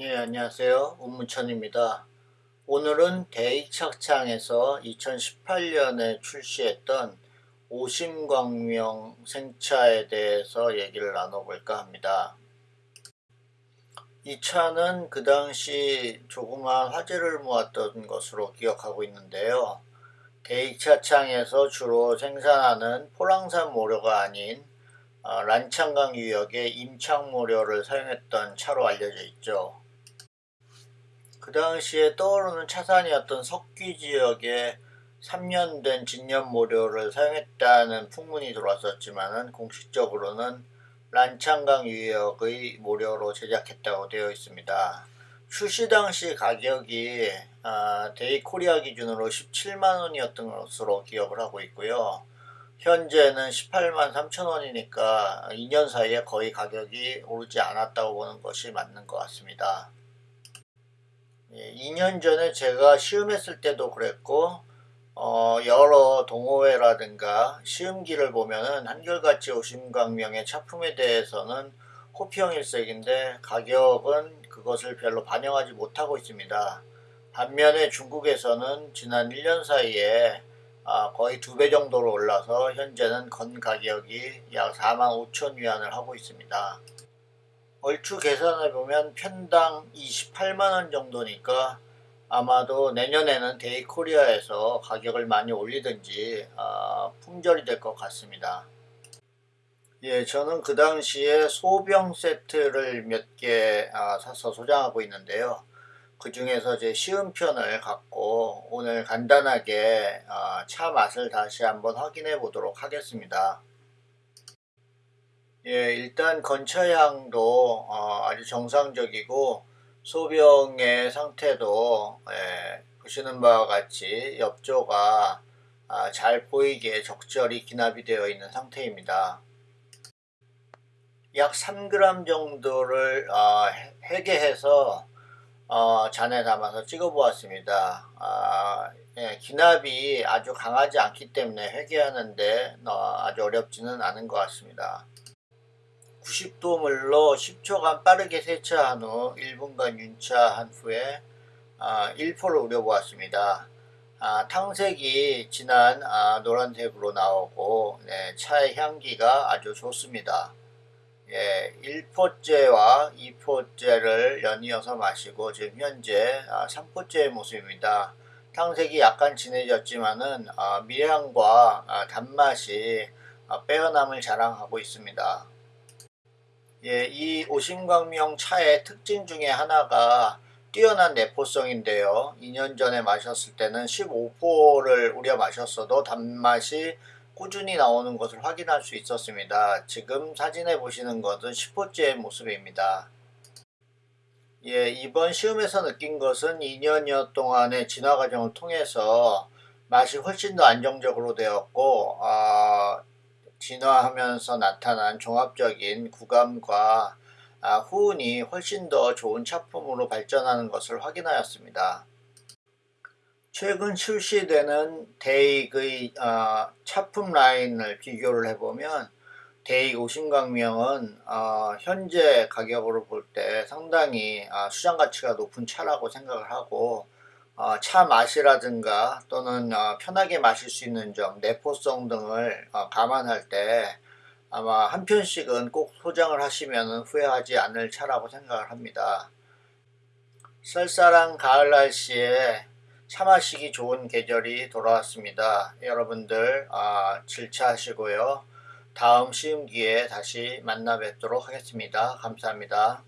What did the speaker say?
네, 안녕하세요. 운무천입니다. 오늘은 대익착창에서 2018년에 출시했던 오심광명 생차에 대해서 얘기를 나눠볼까 합니다. 이 차는 그 당시 조그마한 화재를 모았던 것으로 기억하고 있는데요. 대익차창에서 주로 생산하는 포랑산 모료가 아닌 어, 란창강 유역의 임창모료를 사용했던 차로 알려져 있죠. 그 당시에 떠오르는 차산이었던 석귀 지역에 3년 된 진년모료를 사용했다는 풍문이 들어왔었지만 공식적으로는 란창강 유역의 모료로 제작했다고 되어 있습니다. 출시 당시 가격이 아, 대익코리아 기준으로 17만원이었던 것으로 기억을 하고 있고요. 현재는 18만 3천원이니까 2년 사이에 거의 가격이 오르지 않았다고 보는 것이 맞는 것 같습니다. 예, 2년 전에 제가 시음했을 때도 그랬고 어, 여러 동호회라든가 시음기를 보면은 한결같이 오심광명의 차품에 대해서는 호평 일색인데 가격은 그것을 별로 반영하지 못하고 있습니다. 반면에 중국에서는 지난 1년 사이에 아, 거의 두 배 정도로 올라서 현재는 건 가격이 약 4만 5천 위안을 하고 있습니다. 얼추 계산해 보면 편당 28만원 정도니까 아마도 내년에는 데이코리아에서 가격을 많이 올리든지 어, 품절이 될 것 같습니다. 예, 저는 그 당시에 소병 세트를 몇개 아, 사서 소장하고 있는데요. 그 중에서 제 시음편을 갖고 오늘 간단하게 어, 차 맛을 다시 한번 확인해 보도록 하겠습니다. 예, 일단 건차향도 어, 아주 정상적이고 소병의 상태도 예, 보시는 바와 같이 옆조가 아, 잘 보이게 적절히 기납이 되어 있는 상태입니다. 약 3g 정도를 어, 회계해서 어, 잔에 담아서 찍어 보았습니다. 아, 예, 기납이 아주 강하지 않기 때문에 회계하는데 어, 아주 어렵지는 않은 것 같습니다. 90도 물로 10초간 빠르게 세차한 후 1분간 윤차한 후에 아, 1포를 우려보았습니다. 아, 탕색이 진한 아, 노란색으로 나오고 네, 차의 향기가 아주 좋습니다. 예, 1포째와 2포째를 연이어서 마시고 지금 현재 아, 3포째의 모습입니다. 탕색이 약간 진해졌지만은 아, 미량과 아, 단맛이 아, 빼어남을 자랑하고 있습니다. 예, 이 오심광명 차의 특징 중에 하나가 뛰어난 내포성인데요. 2년 전에 마셨을 때는 15포를 우려 마셨어도 단맛이 꾸준히 나오는 것을 확인할 수 있었습니다. 지금 사진에 보시는 것은 10호째의 모습입니다. 예, 이번 시험에서 느낀 것은 2년여 동안의 진화 과정을 통해서 맛이 훨씬 더 안정적으로 되었고 어, 진화하면서 나타난 종합적인 구감과 아, 후운이 훨씬 더 좋은 차품으로 발전하는 것을 확인하였습니다. 최근 출시되는 대익의 어, 차품 라인을 비교를 해보면 대익 오신광명은 어, 현재 가격으로 볼 때 상당히 어, 수장 가치가 높은 차라고 생각을 하고 어, 차 맛이라든가 또는 어, 편하게 마실 수 있는 점, 내포성 등을 어, 감안할 때 아마 한 편씩은 꼭 소장을 하시면 후회하지 않을 차라고 생각을 합니다. 쌀쌀한 가을 날씨에 차 마시기 좋은 계절이 돌아왔습니다. 여러분들 아, 질차하시고요. 다음 시음기에 다시 만나 뵙도록 하겠습니다. 감사합니다.